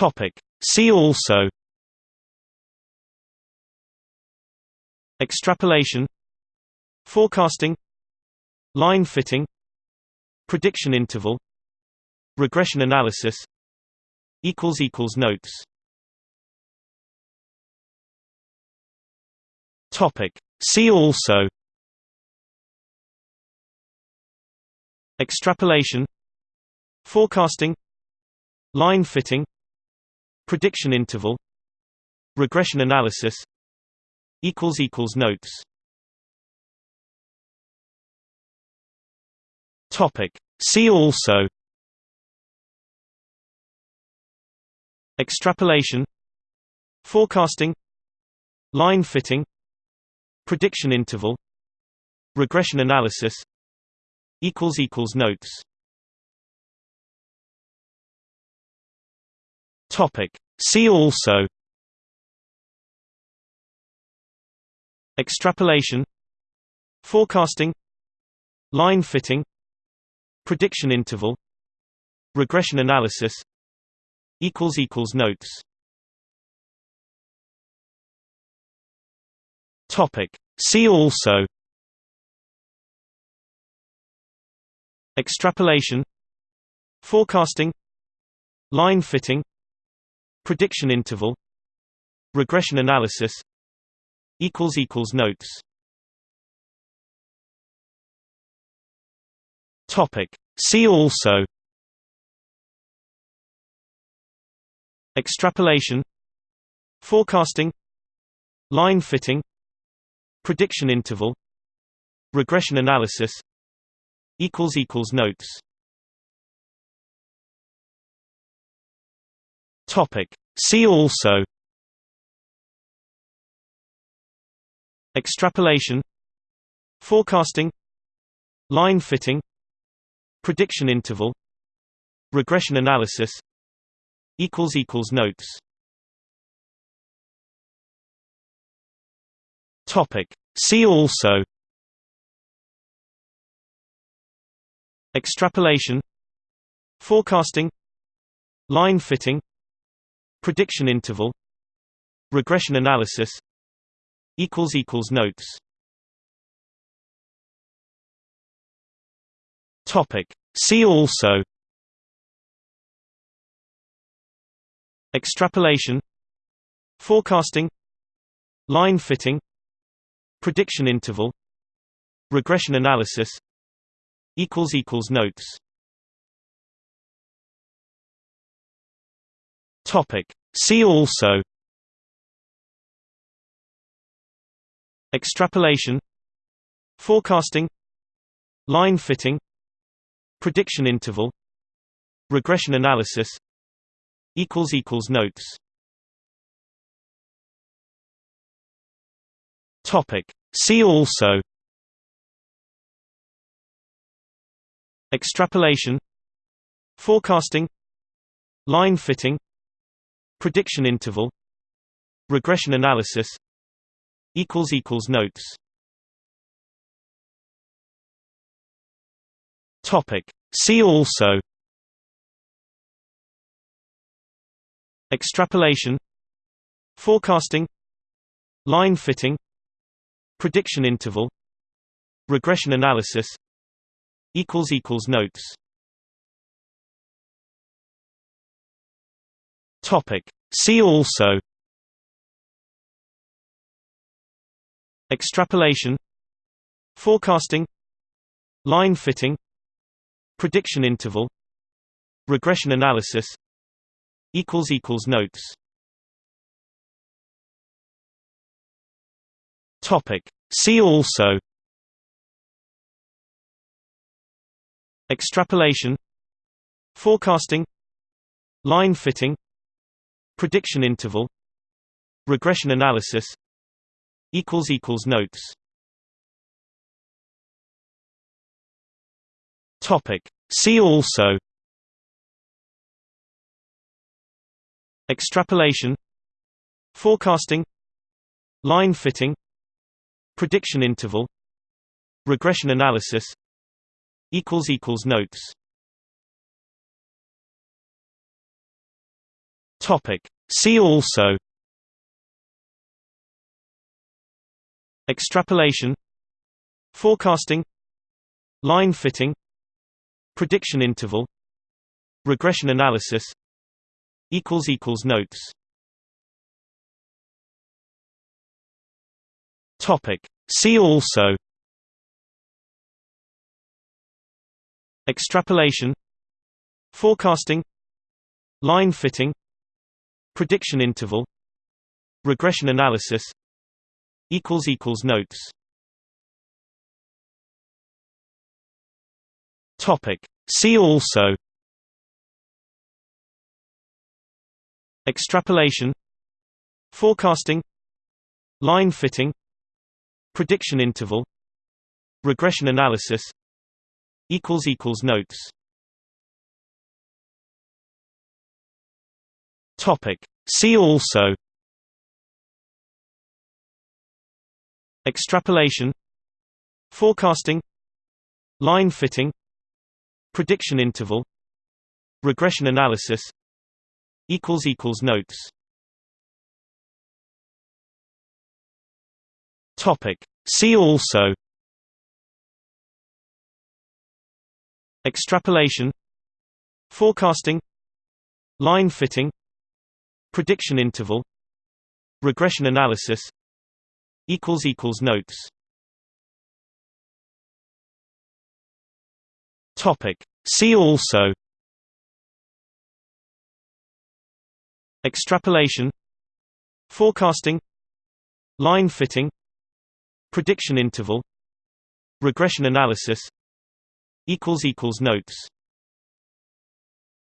Topic. See also Extrapolation Forecasting Line fitting Prediction interval Regression analysis Notes Topic. See also Extrapolation Forecasting Line fitting Prediction interval Regression analysis Notes. Topic. See also. Extrapolation. Forecasting. Line fitting. Prediction interval. Regression analysis. Equals Notes Topic. See also Extrapolation Forecasting Line fitting Prediction interval Regression analysis Notes Topic. See also Extrapolation Forecasting Line fitting Prediction interval Regression analysis Notes. See also. Extrapolation. Forecasting. Line fitting. Prediction interval. Regression analysis. Equals Equals Notes Topic. See also Extrapolation Forecasting Line fitting Prediction interval Regression analysis Notes Topic. See also Extrapolation Forecasting Line fitting Prediction interval Regression analysis Notes. Topic. See also. Extrapolation. Forecasting. Line fitting. Prediction interval. Regression analysis. Equals Equals Notes Topic. See also Extrapolation Forecasting Line fitting Prediction interval Regression analysis Notes Topic. See also Extrapolation Forecasting Line fitting Prediction interval Regression analysis Notes. Topic. See also. Extrapolation. Forecasting. Line fitting. Prediction interval. Regression analysis. Equals Equals Notes Topic. See also Extrapolation Forecasting Line fitting Prediction interval Regression analysis Notes Topic. See also Extrapolation Forecasting Line fitting Prediction interval Regression analysis Notes. Topic. See also. Extrapolation. Forecasting. Line fitting. Prediction interval. Regression analysis. Equals Equals Notes Topic. See also Extrapolation Forecasting Line fitting Prediction interval Regression analysis Notes Topic. See also Extrapolation Forecasting Line fitting Prediction interval Regression analysis Equals equals Notes. Topic. See also. Extrapolation. Forecasting. Line fitting. Prediction interval. Regression analysis. Equals Equals Notes Topic. See also Extrapolation Forecasting Line fitting Prediction interval Regression analysis Notes Topic. See also Extrapolation Forecasting Line fitting Prediction interval Regression analysis Notes. Topic. See also. Extrapolation. Forecasting. Line fitting. Prediction interval. Regression analysis. Equals Notes